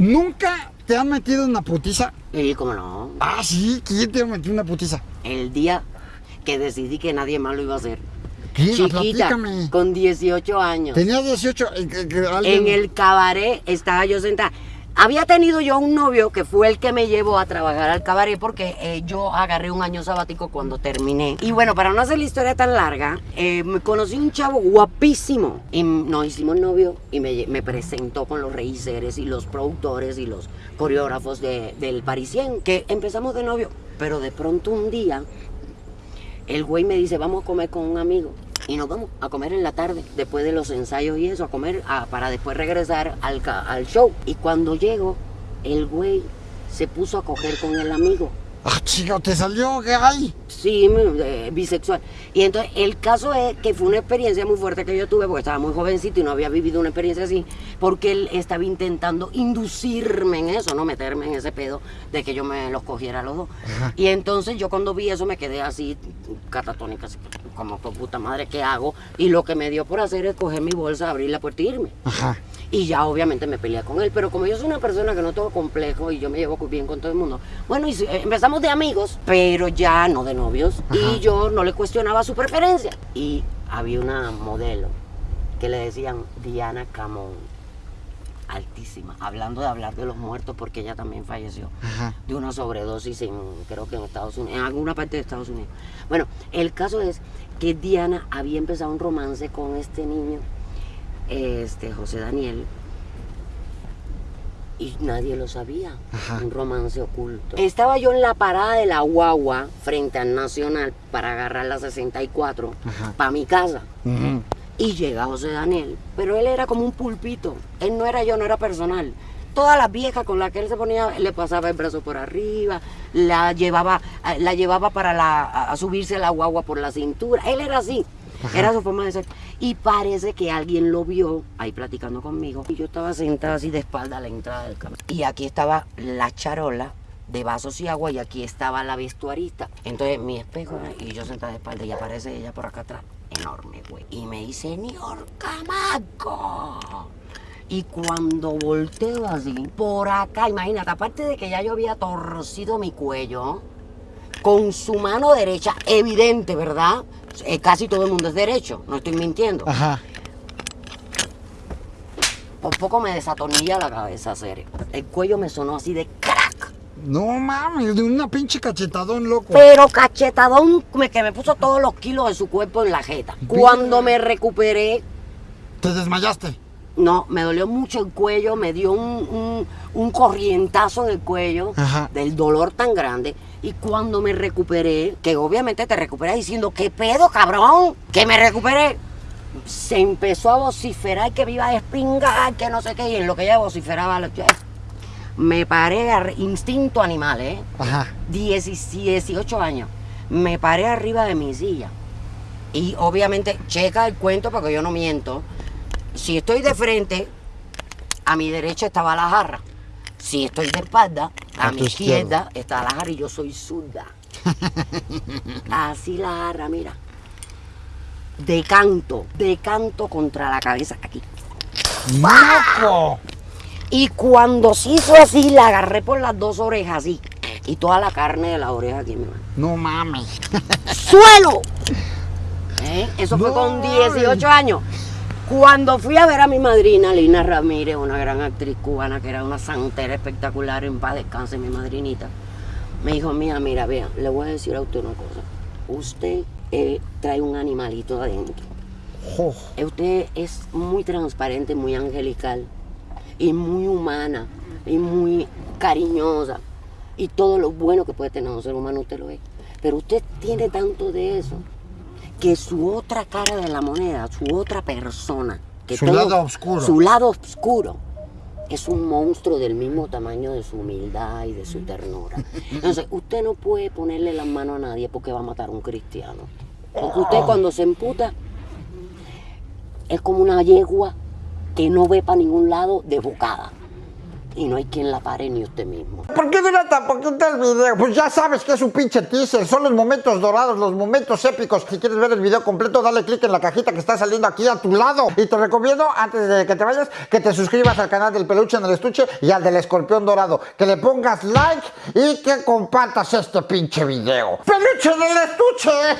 ¿Nunca te han metido en una putiza? Y cómo no. Ah, sí, ¿quién te ha metido en una putiza? El día que decidí que nadie más lo iba a hacer. ¿Quién? Chiquita, Platícame. con 18 años. Tenías 18. eh, que- que alguien- En el cabaret estaba yo sentada. Había tenido yo un novio que fue el que me llevó a trabajar al cabaret porque eh, yo agarré un año sabático cuando terminé. Y bueno, para no hacer la historia tan larga, eh, me conocí un chavo guapísimo. Y nos hicimos novio y me, presentó con los reiseres y los productores y los coreógrafos de- del Parisien, que empezamos de novio. Pero de pronto un día el güey me dice, vamos a comer con un amigo. Y nos vamos a comer en la tarde, después de los ensayos y eso, a comer a- para después regresar al, al show. Y cuando llego, el güey se puso a coger con el amigo. Ah, chico, ¿te salió gay? Sí, eh, bisexual. Y entonces el caso es que fue una experiencia muy fuerte que yo tuve porque estaba muy jovencito y no había vivido una experiencia así, porque él estaba intentando inducirme en eso, no meterme en ese pedo de que yo me los cogiera a los dos. Y entonces yo cuando vi eso me quedé así catatónica, así, como "Pues, puta madre, ¿qué hago? Y lo que me dio por hacer es coger mi bolsa, abrir la puerta e irme. Ajá. Y ya obviamente me peleé con él, pero como yo soy una persona que no tengo complejo y yo me llevo bien con todo el mundo, bueno, y si- eh, empezamos de amigos, pero ya no de novios, y yo no le cuestionaba su preferencia. Y había una modelo que le decían Diana Camón, altísima, hablando de hablar de los muertos porque ella también falleció Ajá. de una sobredosis en, creo que en Estados Unidos, en alguna parte de Estados Unidos. Bueno, el caso es que Diana había empezado un romance con este niño, este José Daniel, y nadie lo sabía, Ajá. un romance oculto. Estaba yo en la parada de la guagua frente al Nacional para agarrar la 64 Ajá. para mi casa. Y llega José Daniel, pero él era como un pulpito. Él no era yo, no era personal. Todas las viejas con las que él se ponía, le pasaba el brazo por arriba, la llevaba, eh, la llevaba para la, a- a subirse a la guagua por la cintura. Él era así, era su forma de ser. Y parece que alguien lo vio ahí platicando conmigo. Y yo estaba sentada así de espalda a la entrada del camerino. Y aquí estaba la charola de vasos y agua y aquí estaba la vestuarista. Entonces mi espejo y yo sentada de espalda y aparece ella por acá atrás. Enorme, güey. Y me dice, Señor Camaco. Y cuando volteo así, por acá, imagínate, aparte de que ya yo había torcido mi cuello, con su mano derecha, evidente, ¿verdad? Eh, casi todo el mundo es derecho, no estoy mintiendo. Ajá. Por poco me desatornilla la cabeza, serio. El cuello me sonó así de crack. No mames, de una pinche cachetadón, loco. Pero cachetadón me- que me puso todos los kilos de su cuerpo en la jeta. Cuando me recuperé, ¿Te desmayaste? No, me dolió mucho el cuello, me dio un, un- un corrientazo en el cuello Ajá. del dolor tan grande. Y cuando me recuperé, que obviamente te recuperas diciendo, ¿qué pedo, cabrón? Que me recuperé. Se empezó a vociferar que me iba a despingar, que no sé qué, y en lo que ella vociferaba, yo- me paré a instinto animal, ¿eh? Ajá. 10 18 años. Me paré arriba de mi silla. Y obviamente, checa el cuento porque yo no miento. Si estoy de frente, a mi derecha estaba la jarra. Si estoy de espalda, a, A mi izquierda está la jarra y yo soy zurda. Así la jarra, mira. De canto, de canto contra la cabeza aquí. ¡Loco! Y cuando se hizo así, la agarré por las dos orejas así. Y toda la carne de la oreja aquí, mi mano. No mames. ¡Suelo! ¿Eh? Eso fue con mames. 18 años. Cuando fui a ver a mi madrina, Lina Ramírez, una gran actriz cubana que era una santera espectacular, en paz descanse mi madrinita, me dijo, mira, mira, vea, le voy a decir a usted una cosa. Usted eh, trae un animalito adentro. Usted es muy transparente, muy angelical y muy humana y muy cariñosa y todo lo bueno que puede tener un ser humano usted lo es. Pero usted tiene tanto de eso que su otra cara de la moneda, su otra persona, que Su lado oscuro. su lado oscuro es un monstruo del mismo tamaño de su humildad y de su ternura. Entonces, usted no puede ponerle las manos a nadie porque va a matar a un cristiano. Porque usted cuando se emputa es como una yegua que no ve para ningún lado desbocada. Y no hay quien la pare ni usted mismo. ¿Por qué dura tan poquito el video? Pues ya sabes que es un pinche teaser, son los momentos dorados, los momentos épicos. Si quieres ver el video completo, dale click en la cajita que está saliendo aquí a tu lado. Y te recomiendo, antes de que te vayas, que te suscribas al canal del peluche en el estuche y al del escorpión dorado. Que le pongas like y que compartas este pinche video. ¡Peluche en el estuche!